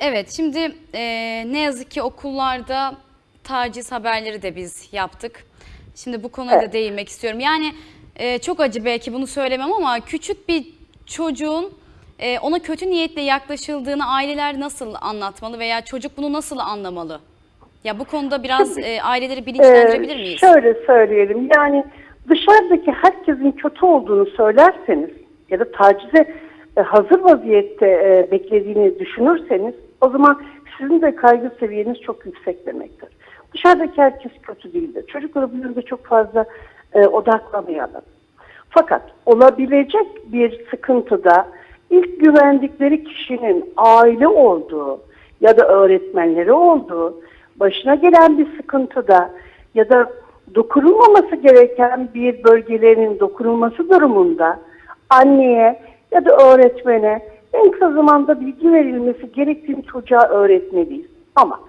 Evet, şimdi e, ne yazık ki okullarda taciz haberleri de biz yaptık. Şimdi bu konuya da Evet. değinmek istiyorum. Yani e, çok acı belki bunu söylemem ama küçük bir çocuğun e, ona kötü niyetle yaklaşıldığını aileler nasıl anlatmalı veya çocuk bunu nasıl anlamalı? Ya bu konuda biraz e, aileleri bilinçlendirebilir Ee, miyiz? Şöyle söyleyelim yani dışarıdaki herkesin kötü olduğunu söylerseniz ya da tacize hazır vaziyette beklediğini düşünürseniz o zaman sizin de kaygı seviyeniz çok yüksek demektir. Dışarıdaki herkes kötü değildir. Çocuklara bu yönde çok fazla e, odaklamayalım. Fakat olabilecek bir sıkıntıda ilk güvendikleri kişinin aile olduğu ya da öğretmenleri olduğu, başına gelen bir sıkıntıda ya da dokunulmaması gereken bir bölgelerinin dokunulması durumunda anneye ya da öğretmene en kısa zamanda bilgi verilmesi gerektiğini çocuğa öğretmeliyiz. Ama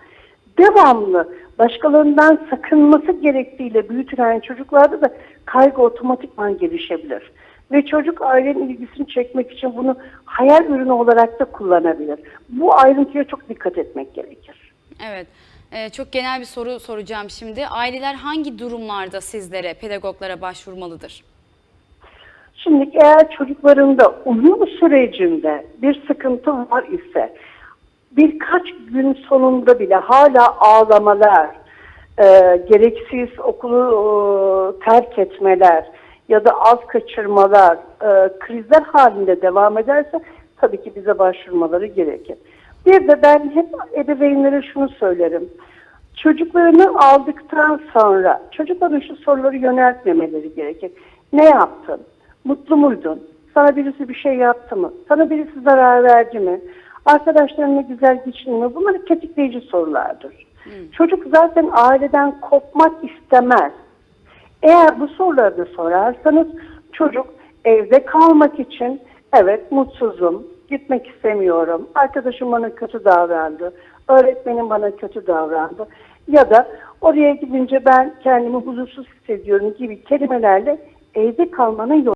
devamlı başkalarından sakınması gerektiğiyle büyütülen çocuklarda da kaygı otomatikman gelişebilir. Ve çocuk ailenin ilgisini çekmek için bunu hayal ürünü olarak da kullanabilir. Bu ayrıntıya çok dikkat etmek gerekir. Evet. E, çok genel bir soru soracağım şimdi. Aileler hangi durumlarda sizlere, pedagoglara başvurmalıdır? Şimdi eğer çocuklarında uyum sürecinde bir sıkıntı var ise birkaç gün sonunda bile hala ağlamalar, e, gereksiz okulu e, terk etmeler ya da az kaçırmalar, e, krizler halinde devam ederse tabii ki bize başvurmaları gerekir. Bir de ben hep ebeveynlere şunu söylerim. Çocuklarını aldıktan sonra çocukların şu soruları yöneltmemeleri gerekir. Ne yaptın? Mutlu muydun? Sana birisi bir şey yaptı mı? Sana birisi zarar verdi mi? Arkadaşlarınla güzel geçin mi? Bunlar tetikleyici sorulardır. Çocuk zaten aileden kopmak istemez. Eğer bu soruları da sorarsanız çocuk evde kalmak için evet mutsuzum, gitmek istemiyorum, arkadaşım bana kötü davrandı, öğretmenim bana kötü davrandı ya da oraya gidince ben kendimi huzursuz hissediyorum gibi kelimelerle evde kalmanın yolu